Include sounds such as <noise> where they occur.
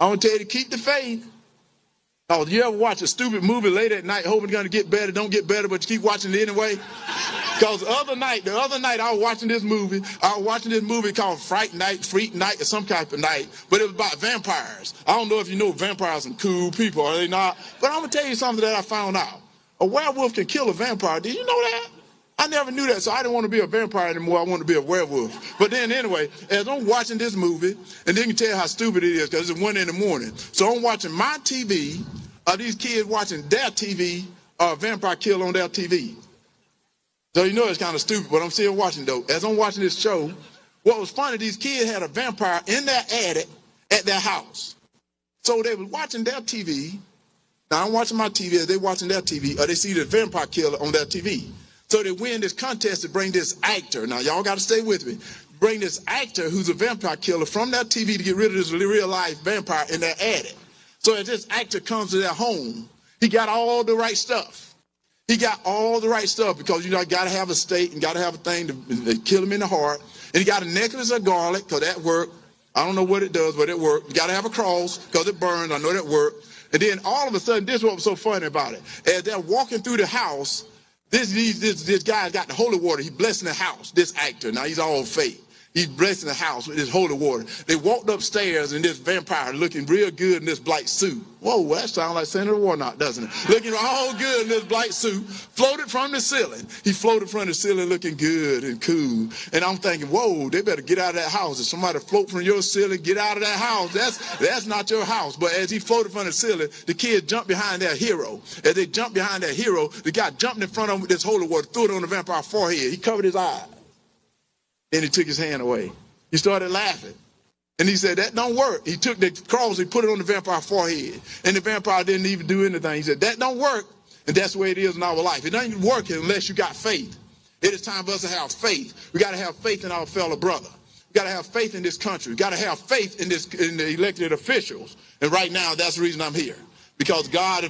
I'm gonna tell you to keep the faith. Oh, you ever watch a stupid movie late at night hoping it's gonna get better, don't get better, but you keep watching it anyway? <laughs> Because the other night, the other night I was watching this movie. I was watching this movie called Fright Night, Freak Night, or some type of night, but it was about vampires. I don't know if you know vampires are cool people, are they not? But I'm gonna tell you something that I found out. A werewolf can kill a vampire. Did you know that? I never knew that, so I didn't want to be a vampire anymore. I wanted to be a werewolf. But then, anyway, as I'm watching this movie, and then you can tell how stupid it is because it's one in the morning. So I'm watching my TV. Are uh, these kids watching their TV? Or uh, a vampire kill on their TV? So you know it's kind of stupid, but I'm still watching though. As I'm watching this show, what was funny, these kids had a vampire in their attic at their house. So they were watching their TV. Now I'm watching my TV as they watching their TV, or they see the vampire killer on their TV. So they win this contest to bring this actor. Now y'all got to stay with me. Bring this actor who's a vampire killer from that TV to get rid of this real life vampire in their attic. So as this actor comes to their home, he got all the right stuff. He got all the right stuff because you know got to have a stake and got to have a thing to, to, kill him in the heart. And he got a necklace of garlic because that worked. I don't know what it does, but it worked. You got to have a cross because it burns. I know that worked. And then all of a sudden, this is what was so funny about it. As they're walking through the house, this, this, this guy's got the holy water. He's blessing the house, this actor. Now he's all fake. He's blessing the house with his holy water. They walked upstairs and this vampire looking real good in this black suit. Whoa, that sounds like Senator Warnock, doesn't it? Looking all good in this black suit, floated from the ceiling. He floated from the ceiling looking good and cool. And I'm thinking, whoa, they better get out of that house. If somebody float from your ceiling, get out of that house. That's that's not your house. But as he floated from the ceiling, the kids jumped behind their hero. As they jumped behind their hero, the guy jumped in front of him with this holy water, threw it on the vampire's forehead. He covered his eyes. Then he took his hand away. He started laughing. And he said, that don't work. He took the cross, he put it on the vampire forehead. And the vampire didn't even do anything. He said, that don't work. And that's the way it is in our life. It doesn't work unless you got faith. It is time for us to have faith. We got to have faith in our fellow brother. We got to have faith in this country. We got to have faith in this in the elected officials. And right now, that's the reason I'm here. Because God